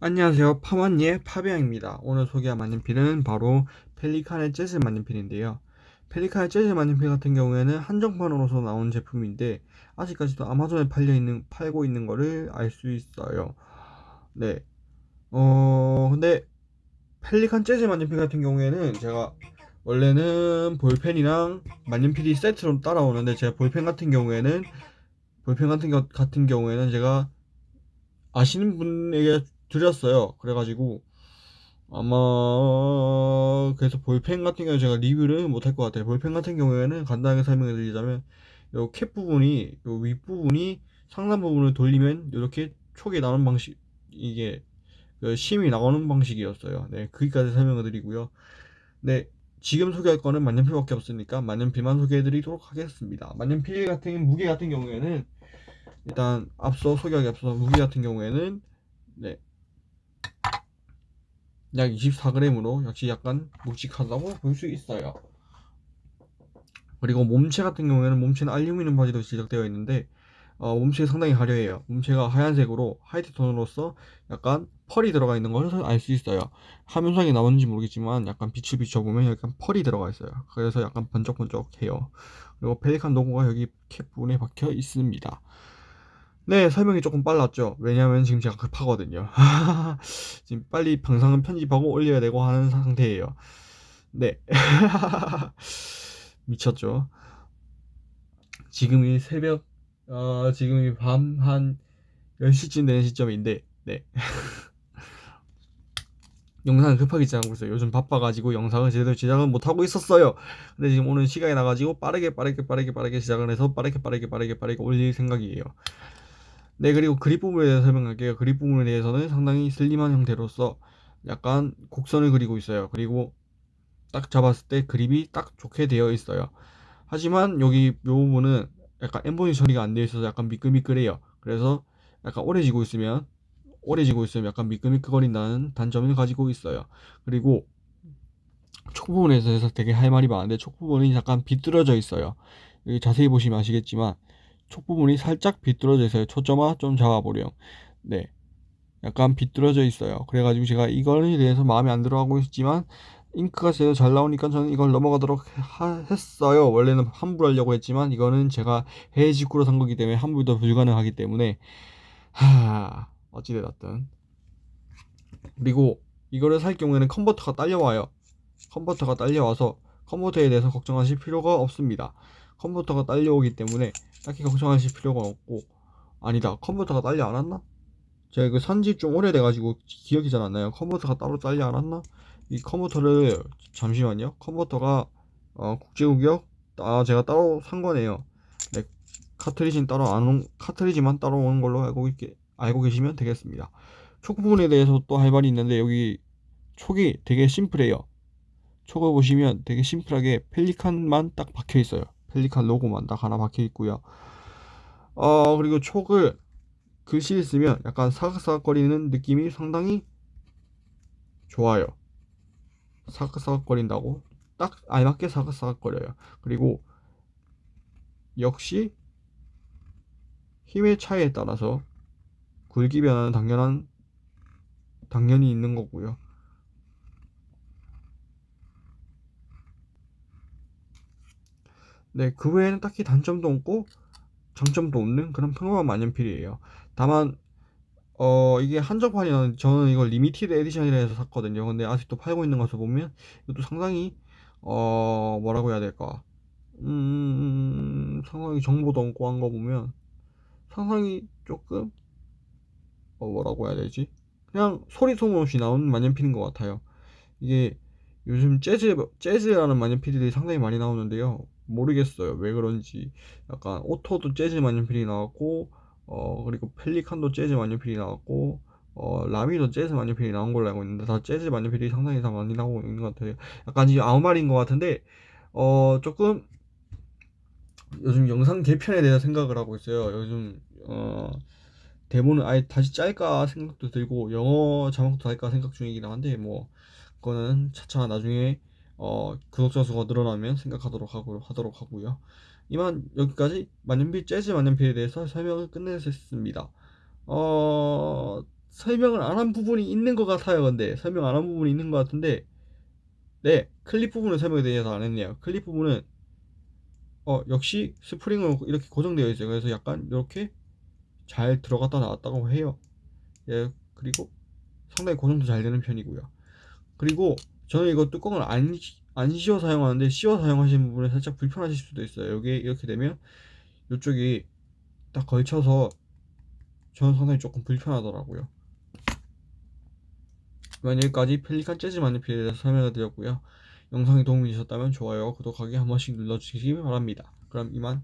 안녕하세요. 파마니의 파비앙입니다. 오늘 소개할 만년필은 바로 펠리칸의 재즈 만년필인데요. 펠리칸의 재즈 만년필 같은 경우에는 한정판으로서 나온 제품인데 아직까지도 아마존에 팔려 있는 팔고 있는 거를 알 수 있어요. 네. 어 근데 펠리칸 재즈 만년필 같은 경우에는 제가 원래는 볼펜이랑 만년필이 세트로 따라오는데 제가 볼펜 같은 경우에는 볼펜 같은 겨, 같은 경우에는 제가 아시는 분에게 드렸어요. 그래가지고 아마 그래서 볼펜 같은 경우에 제가 리뷰를 못할 것 같아요. 볼펜 같은 경우에는 간단하게 설명해 드리자면 요 캡 부분이 요 윗부분이 상단 부분을 돌리면 이렇게 촉이 나오는 방식 이게 그 심이 나오는 방식이었어요. 네, 거기까지 설명을 드리고요. 네, 지금 소개할 거는 만년필밖에 없으니까 만년필만 소개해 드리도록 하겠습니다. 만년필 같은 무게 같은 경우에는 일단 앞서 소개하기 앞서 무게 같은 경우에는 네, 약 24g으로 역시 약간 묵직하다고 볼 수 있어요. 그리고 몸체 같은 경우에는 몸체는 알루미늄 바지로 제작되어 있는데 어, 몸체가 상당히 화려해요. 몸체가 하얀색으로 하이트 톤으로서 약간 펄이 들어가 있는 것을 알 수 있어요. 화면상에 나오는지 모르겠지만 약간 빛을 비춰보면 약간 펄이 들어가 있어요. 그래서 약간 번쩍번쩍해요. 그리고 펠리칸 로고가 여기 캡 부분에 박혀 있습니다. 네, 설명이 조금 빨랐죠. 왜냐면 지금 제가 급하거든요. 지금 빨리 방송은 편집하고 올려야 되고 하는 상태예요. 네. 미쳤죠. 지금이 새벽, 어, 지금이 밤 한 10시쯤 되는 시점인데, 네. 영상을 급하게 제작하고 있어요. 요즘 바빠가지고 영상을 제대로 제작을 못하고 있었어요. 근데 지금 오늘 시간이 나가지고 빠르게 빠르게 빠르게 빠르게 시작을 해서 빠르게 빠르게 빠르게 빠르게 올릴 생각이에요. 네 그리고 그립 부분에 대해서 설명할게요. 그립 부분에 대해서는 상당히 슬림한 형태로서 약간 곡선을 그리고 있어요. 그리고 딱 잡았을 때 그립이 딱 좋게 되어 있어요. 하지만 여기 이 부분은 약간 엠보니 처리가 안 되어 있어서 약간 미끌미끌해요. 그래서 약간 오래 지고 있으면 오래 지고 있으면 약간 미끌미끌거린다는 단점을 가지고 있어요. 그리고 촉 부분에 대해서 되게 할 말이 많은데 촉 부분이 약간 비뚤어져 있어요. 여기 자세히 보시면 아시겠지만 촉 부분이 살짝 비뚤어져 있어요. 초점화 좀 잡아보렴. 네. 약간 비뚤어져 있어요. 그래가지고 제가 이거에 대해서 마음에 안 들어하고 있지만 잉크가 제일 잘 나오니까 저는 이걸 넘어가도록 하, 했어요. 원래는 환불 하려고 했지만 이거는 제가 해외 직구로 산 거기 때문에 환불도 불가능하기 때문에 하 어찌되었든 그리고 이거를 살 경우에는 컨버터가 딸려와요. 컨버터가 딸려와서 컨버터에 대해서 걱정하실 필요가 없습니다. 컴퓨터가 딸려오기 때문에 딱히 걱정하실 필요가 없고. 아니다 컴퓨터가 딸려 안 왔나? 제가 그 산지 좀 오래돼가지고 기억이 잘 안 나요. 컴퓨터가 따로 딸려 안 왔나? 이 컴퓨터를 잠시만요. 컴퓨터가 어, 국제구역 아 제가 따로 산 거네요. 네, 카트리지는 따로 안 온, 카트리지만 따로 오는 걸로 알고 있게 알고 계시면 되겠습니다. 촉 부분에 대해서 또 할 말이 있는데 여기 촉이 되게 심플해요. 촉을 보시면 되게 심플하게 펠리칸만 딱 박혀 있어요 펠리칸 로고만 딱 하나 박혀 있고요. 어 그리고 촉을 글씨를 쓰면 약간 사각사각거리는 느낌이 상당히 좋아요. 사각사각거린다고 딱 알맞게 사각사각거려요. 그리고 역시 힘의 차이에 따라서 굵기 변화는 당연한 당연히 있는 거고요. 네, 그 외에는 딱히 단점도 없고 장점도 없는 그런 평범한 만년필이에요. 다만 어 이게 한정판이라 저는 이걸 limited edition이라 해서 샀거든요. 근데 아직도 팔고 있는 것을 보면 이것도 상당히 어 뭐라고 해야 될까? 음 상당히 정보도 없고 한 거 보면 상당히 조금 어 뭐라고 해야 되지? 그냥 소리 소문 없이 나오는 만년필인 것 같아요. 이게 요즘 재즈 재즈라는 만년필들이 상당히 많이 나오는데요. 모르겠어요. 왜 그런지. 약간 오토도 재즈 만년필이 나왔고 어 그리고 펠리칸도 재즈 만년필이 나왔고 어 라미도 재즈 만년필이 나온 걸로 알고 있는데 다 재즈 만년필이 상당히 다 많이 나오고 있는 것 같아요. 약간 지금 아무 말인 것 같은데 어 조금 요즘 영상 개편에 대해서 생각을 하고 있어요. 요즘 어 대본을 아예 다시 짤까 생각도 들고 영어 자막도 달까 생각 중이긴 한데 뭐 그거는 차차 나중에 어, 구독자 수가 늘어나면 생각하도록 하고, 하도록 하고요. 이만 여기까지 만년필 재즈 만년필에 대해서 설명을 끝내겠습니다. 어, 설명을 안 한 부분이 있는 것 같아요. 근데 설명 안 한 부분이 있는 것 같은데 네 클립 부분을 설명에 대해서 안 했네요. 클립 부분은 어 역시 스프링으로 이렇게 고정되어 있어요. 그래서 약간 이렇게 잘 들어갔다 나왔다고 해요. 예 그리고 상당히 고정도 잘 되는 편이고요. 그리고 저는 이거 뚜껑을 안, 안 씌워 사용하는데 씌워 사용하시는 부분에 살짝 불편하실 수도 있어요. 여기 이렇게 되면 이쪽이 딱 걸쳐서 저는 상당히 조금 불편하더라고요. 이만 여기까지 펠리칸 재즈 마니필에 대해서 설명을 드렸고요. 영상이 도움이 되셨다면 좋아요, 구독하기 한 번씩 눌러주시기 바랍니다. 그럼 이만